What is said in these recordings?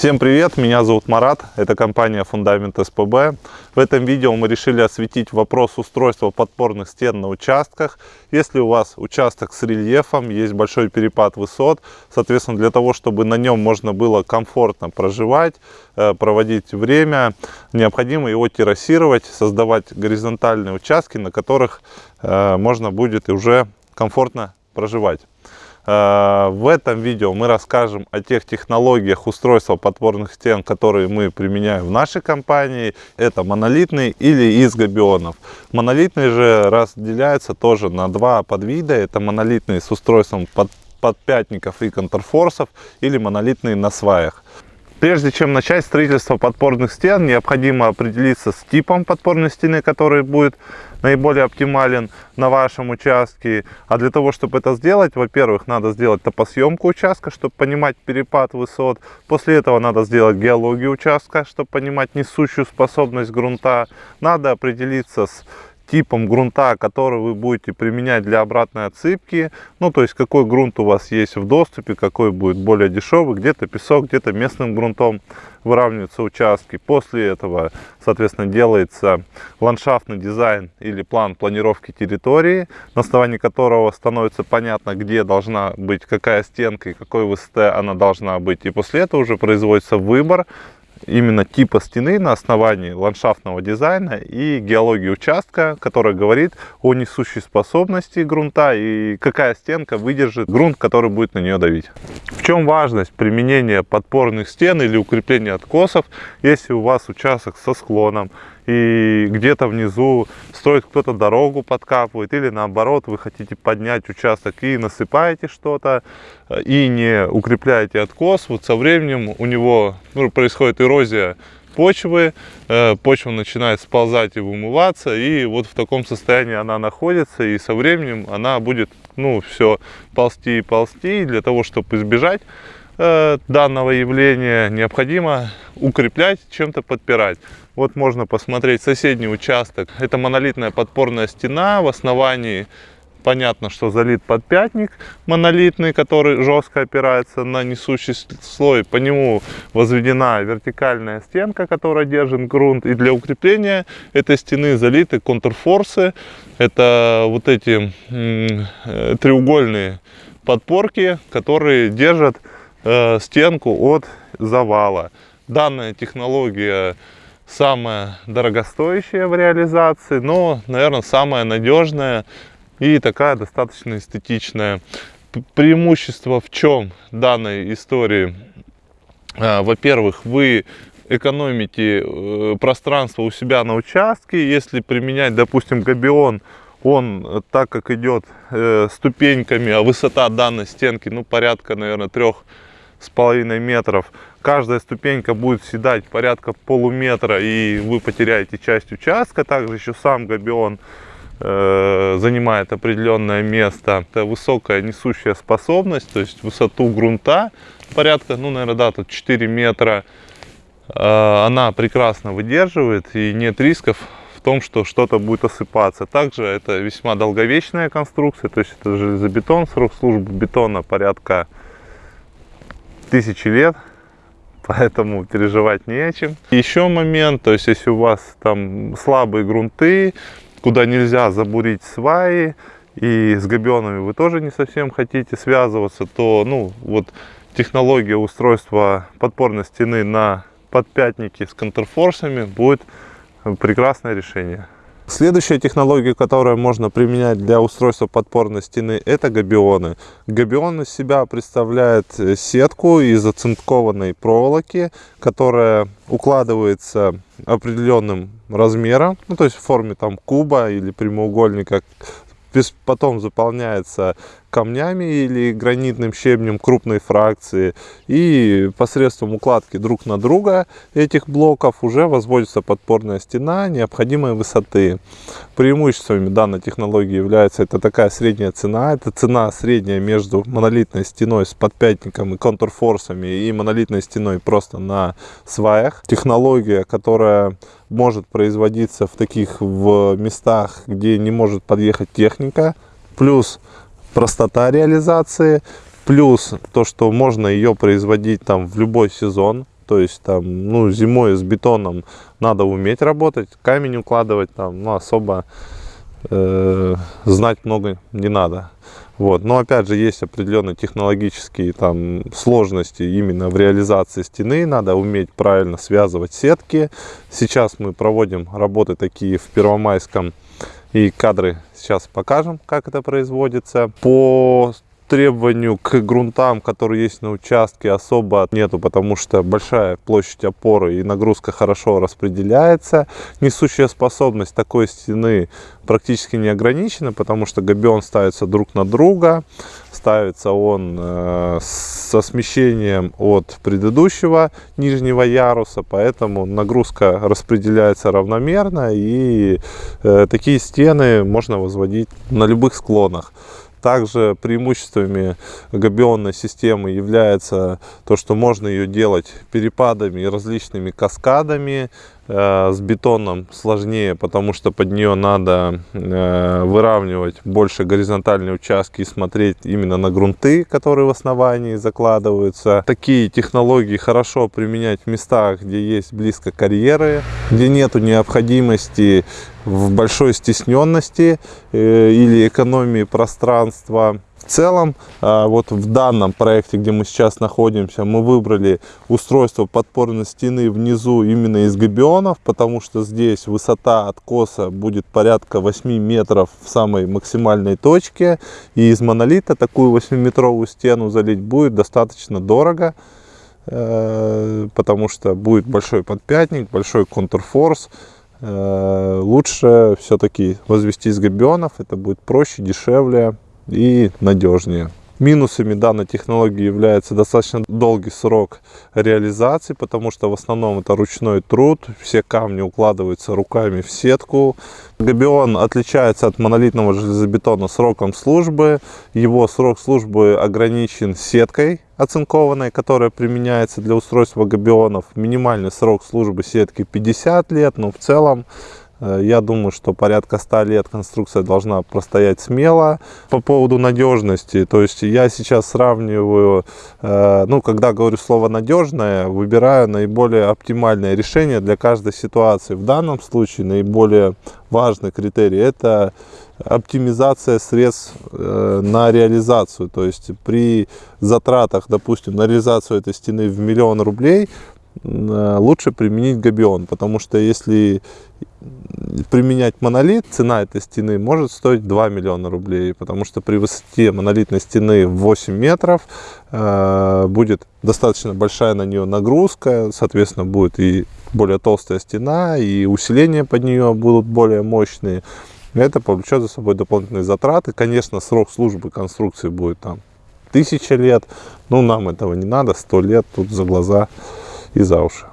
Всем привет, меня зовут Марат, это компания Фундамент СПБ. В этом видео мы решили осветить вопрос устройства подпорных стен на участках. Если у вас участок с рельефом, есть большой перепад высот, соответственно, для того, чтобы на нем можно было комфортно проживать, э, проводить время, необходимо его террасировать, создавать горизонтальные участки, на которых э, можно будет уже комфортно проживать. Э, в этом видео мы расскажем о тех технологиях устройства подпорных стен, которые мы применяем в нашей компании. Это монолитные или из габионов. Монолитные же разделяются тоже на два подвида. Это монолитные с устройством под подпятников и контрфорсов или монолитные на сваях. Прежде чем начать строительство подпорных стен, необходимо определиться с типом подпорной стены, который будет наиболее оптимален на вашем участке. А для того, чтобы это сделать, во-первых, надо сделать топосъемку участка, чтобы понимать перепад высот. После этого надо сделать геологию участка, чтобы понимать несущую способность грунта. Надо определиться с типом грунта, который вы будете применять для обратной отсыпки. Ну, то есть, какой грунт у вас есть в доступе, какой будет более дешевый, где-то песок, где-то местным грунтом выравниваются участки. После этого, соответственно, делается ландшафтный дизайн или план планировки территории, на основании которого становится понятно, где должна быть какая стенка и какой высоты она должна быть. И после этого уже производится выбор именно типа стены на основании ландшафтного дизайна и геологии участка, которая говорит о несущей способности грунта и какая стенка выдержит грунт, который будет на нее давить. В чем важность применения подпорных стен или укрепления откосов, если у вас участок со склоном и где-то внизу строит кто-то дорогу, подкапывает, или наоборот, вы хотите поднять участок и насыпаете что-то, и не укрепляете откос, вот со временем у него ну, происходит эрозия почвы, э, почва начинает сползать и вымываться, и вот в таком состоянии она находится, и со временем она будет, ну, все ползти и ползти, и для того, чтобы избежать э, данного явления, необходимо укреплять, чем-то подпирать. Вот можно посмотреть соседний участок. Это монолитная подпорная стена. В основании понятно, что залит подпятник монолитный, который жестко опирается на несущий слой. По нему возведена вертикальная стенка, которая держит грунт. И для укрепления этой стены залиты контрфорсы. Это вот эти э, треугольные подпорки, которые держат э, стенку от завала. Данная технология самая дорогостоящая в реализации, но, наверное, самая надежная и такая достаточно эстетичная. Преимущество в чем данной истории? А, во-первых, вы экономите э, пространство у себя на участке. Если применять, допустим, габион, он так как идет э, ступеньками, а высота данной стенки, ну, порядка, наверное, трех с половиной метров. Каждая ступенька будет седать порядка полуметра, и вы потеряете часть участка. Также еще сам габион э, занимает определенное место. Это высокая несущая способность, то есть высоту грунта порядка, ну, наверное, да, тут 4 метра. Э, она прекрасно выдерживает, и нет рисков в том, что что-то будет осыпаться. Также это весьма долговечная конструкция, то есть это железобетон, срок службы бетона порядка тысячи лет, поэтому переживать не о чем. Еще момент, то есть если у вас там слабые грунты, куда нельзя забурить сваи, и с габионами вы тоже не совсем хотите связываться, то ну вот технология устройства подпорной стены на подпятнике с контрфорсами будет прекрасное решение. Следующая технология, которую можно применять для устройства подпорной стены, это габионы. Габион из себя представляет э, сетку из оцинкованной проволоки, которая укладывается определенным размером, ну, то есть в форме там куба или прямоугольника, потом заполняется камнями или гранитным щебнем крупной фракции. И посредством укладки друг на друга этих блоков уже возводится подпорная стена необходимой высоты. Преимуществами данной технологии является это такая средняя цена. Это цена средняя между монолитной стеной с подпятником и контурфорсами и монолитной стеной просто на сваях. Технология, которая может производиться в таких в местах, где не может подъехать техника. Плюс простота реализации, плюс то, что можно ее производить там в любой сезон. то есть там, ну, зимой с бетоном надо уметь работать, камень укладывать там, ну, особо э, знать много не надо. Вот. Но опять же есть определенные технологические там сложности именно в реализации стены. Надо уметь правильно связывать сетки. Сейчас мы проводим работы такие в Первомайском и кадры сейчас покажем, как это производится. По требованию к грунтам, которые есть на участке, особо нету, потому что большая площадь опоры и нагрузка хорошо распределяется. Несущая способность такой стены практически не ограничена, потому что габион ставится друг на друга. Ставится он э, со смещением от предыдущего нижнего яруса, поэтому нагрузка распределяется равномерно и э, такие стены можно возводить на любых склонах. Также преимуществами габионной системы является то, что можно ее делать перепадами и различными каскадами. Э, с бетоном сложнее, потому что под нее надо э, выравнивать больше горизонтальные участки и смотреть именно на грунты, которые в основании закладываются. Такие технологии хорошо применять в местах, где есть близко карьеры, где нету необходимости в большой стесненности э, или экономии пространства целом, а, вот в данном проекте, где мы сейчас находимся, мы выбрали устройство подпорной стены внизу именно из габионов, потому что здесь высота откоса будет порядка 8 метров в самой максимальной точке. И из монолита такую 8-метровую стену залить будет достаточно дорого, э, потому что будет большой подпятник, большой контрфорс. Э, лучше все-таки возвести из габионов, это будет проще, дешевле и надежнее. Минусами данной технологии является достаточно долгий срок реализации, потому что в основном это ручной труд, все камни укладываются руками в сетку. Габион отличается от монолитного железобетона сроком службы. Его срок службы ограничен сеткой оцинкованной, которая применяется для устройства габионов. Минимальный срок службы сетки 50 лет, но в целом я думаю, что порядка 100 лет конструкция должна простоять смело. По поводу надежности, то есть я сейчас сравниваю, э, ну, когда говорю слово надежное, выбираю наиболее оптимальное решение для каждой ситуации. В данном случае наиболее важный критерий – это оптимизация средств э, на реализацию. То есть при затратах, допустим, на реализацию этой стены в миллион рублей, лучше применить габион, потому что если применять монолит, цена этой стены может стоить 2 миллиона рублей, потому что при высоте монолитной стены 8 метров э, будет достаточно большая на нее нагрузка, соответственно, будет и более толстая стена, и усиления под нее будут более мощные. Это повлечет за собой дополнительные затраты. Конечно, срок службы конструкции будет там тысяча лет, но нам этого не надо, 100 лет тут за глаза и за уши.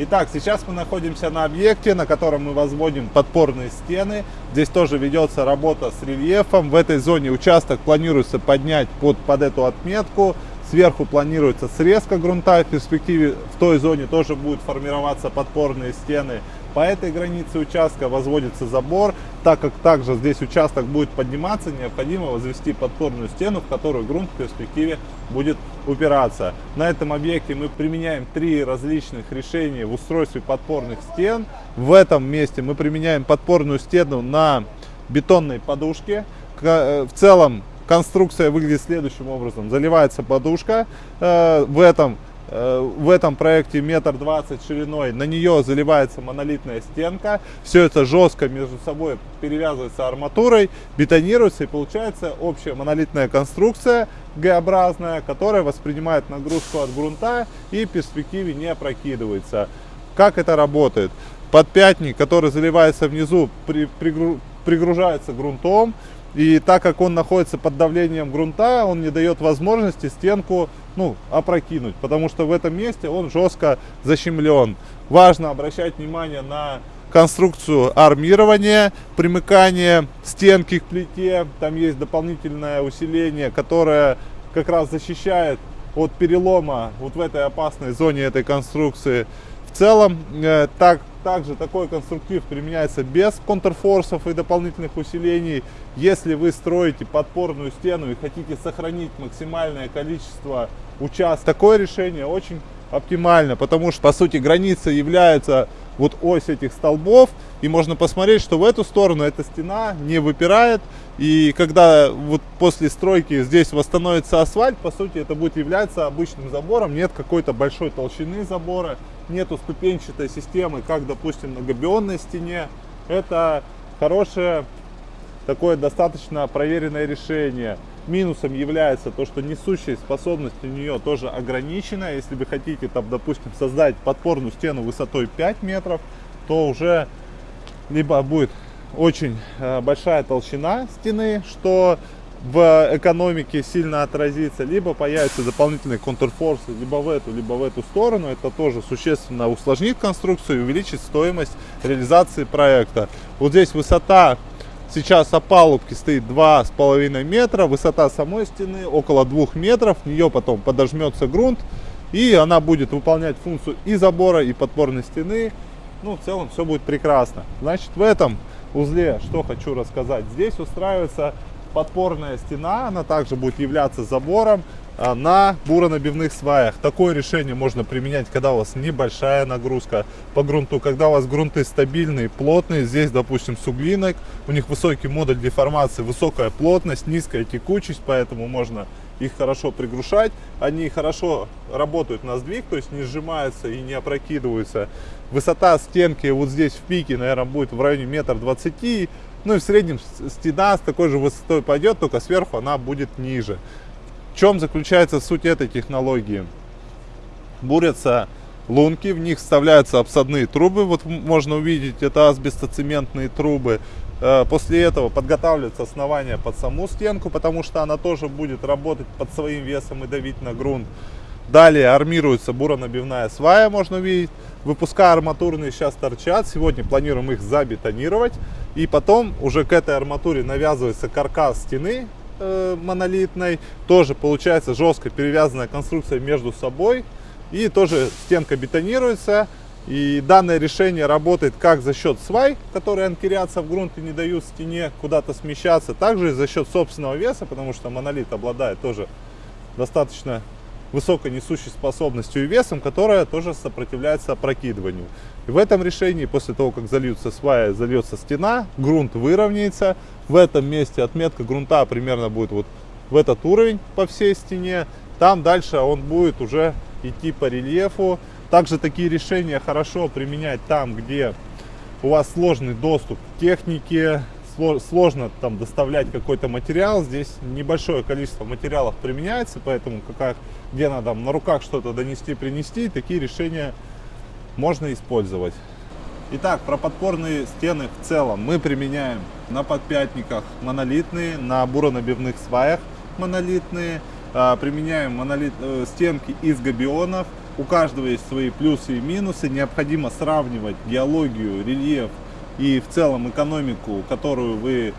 Итак, сейчас мы находимся на объекте, на котором мы возводим подпорные стены. Здесь тоже ведется работа с рельефом. В этой зоне участок планируется поднять под, под эту отметку. Сверху планируется срезка грунта. В перспективе в той зоне тоже будут формироваться подпорные стены. По этой границе участка возводится забор, так как также здесь участок будет подниматься, необходимо возвести подпорную стену, в которую грунт в перспективе будет упираться. На этом объекте мы применяем три различных решения в устройстве подпорных стен. В этом месте мы применяем подпорную стену на бетонной подушке. Э, в целом конструкция выглядит следующим образом. Заливается подушка э, в этом в этом проекте метр двадцать шириной, на нее заливается монолитная стенка, все это жестко между собой перевязывается арматурой, бетонируется и получается общая монолитная конструкция Г-образная, которая воспринимает нагрузку от грунта и в перспективе не опрокидывается. Как это работает? Подпятник, который заливается внизу, при, пригру, пригружается грунтом, и так как он находится под давлением грунта, он не дает возможности стенку ну, опрокинуть, потому что в этом месте он жестко защемлен. Важно обращать внимание на конструкцию армирования, примыкание стенки к плите. Там есть дополнительное усиление, которое как раз защищает от перелома вот в этой опасной зоне этой конструкции. В целом, э, так, также такой конструктив применяется без контрфорсов и дополнительных усилений. Если вы строите подпорную стену и хотите сохранить максимальное количество участков, такое решение очень оптимально, потому что, по сути, граница является вот ось этих столбов, и можно посмотреть, что в эту сторону эта стена не выпирает, и когда вот после стройки здесь восстановится асфальт, по сути, это будет являться обычным забором, нет какой-то большой толщины забора, нету ступенчатой системы, как, допустим, на габионной стене, это хорошее, такое достаточно проверенное решение. Минусом является то, что несущая способность у нее тоже ограничена. Если вы хотите, там, допустим, создать подпорную стену высотой 5 метров, то уже либо будет очень э, большая толщина стены, что в экономике сильно отразится, либо появятся дополнительные контрфорсы, либо в эту, либо в эту сторону. Это тоже существенно усложнит конструкцию и увеличит стоимость реализации проекта. Вот здесь высота Сейчас опалубки стоит 2,5 метра, высота самой стены около 2 метров, в нее потом подожмется грунт, и она будет выполнять функцию и забора, и подпорной стены. Ну, в целом все будет прекрасно. Значит, в этом узле, что хочу рассказать, здесь устраивается подпорная стена, она также будет являться забором а, на буронабивных сваях. Такое решение можно применять, когда у вас небольшая нагрузка по грунту, когда у вас грунты стабильные, плотные. Здесь, допустим, суглинок, у них высокий модуль деформации, высокая плотность, низкая текучесть, поэтому можно их хорошо пригрушать. Они хорошо работают на сдвиг, то есть не сжимаются и не опрокидываются. Высота стенки вот здесь в пике, наверное, будет в районе метр двадцати. Ну и в среднем стена с такой же высотой пойдет, только сверху она будет ниже. В чем заключается суть этой технологии? Бурятся лунки, в них вставляются обсадные трубы, вот можно увидеть, это асбестоцементные трубы. Э, после этого подготавливается основание под саму стенку, потому что она тоже будет работать под своим весом и давить на грунт. Далее армируется буронабивная свая, можно увидеть. Выпуска арматурные сейчас торчат. Сегодня планируем их забетонировать. И потом уже к этой арматуре навязывается каркас стены э, монолитной. Тоже получается жестко перевязанная конструкция между собой. И тоже стенка бетонируется. И данное решение работает как за счет свай, которые анкерятся в грунт и не дают стене куда-то смещаться, также и за счет собственного веса, потому что монолит обладает тоже достаточно высокой несущей способностью и весом, которая тоже сопротивляется опрокидыванию. И в этом решении, после того, как зальются сваи, зальется стена, грунт выровняется. В этом месте отметка грунта примерно будет вот в этот уровень по всей стене. Там дальше он будет уже идти по рельефу. Также такие решения хорошо применять там, где у вас сложный доступ к технике, сложно там доставлять какой-то материал. Здесь небольшое количество материалов применяется, поэтому как, где надо на руках что-то донести, принести, такие решения можно использовать. Итак, про подпорные стены в целом мы применяем на подпятниках монолитные, на буронабивных сваях монолитные, а, применяем монолит, э, стенки из габионов. У каждого есть свои плюсы и минусы. Необходимо сравнивать геологию, рельеф и в целом экономику, которую вы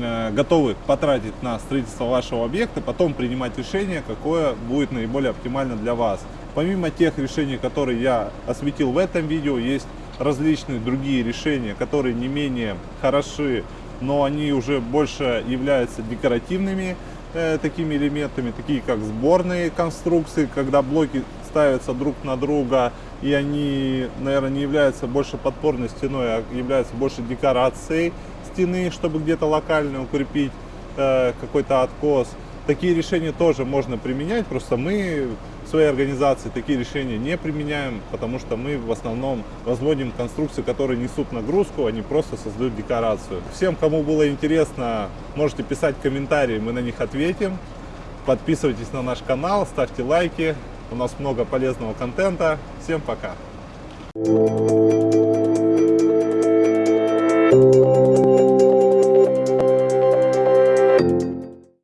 э, готовы потратить на строительство вашего объекта, потом принимать решение, какое будет наиболее оптимально для вас. Помимо тех решений, которые я осветил в этом видео, есть различные другие решения, которые не менее хороши, но они уже больше являются декоративными э, такими элементами, такие как сборные конструкции, когда блоки ставятся друг на друга, и они, наверное, не являются больше подпорной стеной, а являются больше декорацией стены, чтобы где-то локально укрепить э, какой-то откос. Такие решения тоже можно применять, просто мы в своей организации такие решения не применяем, потому что мы в основном возводим конструкции, которые несут нагрузку, они просто создают декорацию. Всем, кому было интересно, можете писать комментарии, мы на них ответим. Подписывайтесь на наш канал, ставьте лайки. У нас много полезного контента. Всем пока! Thank you.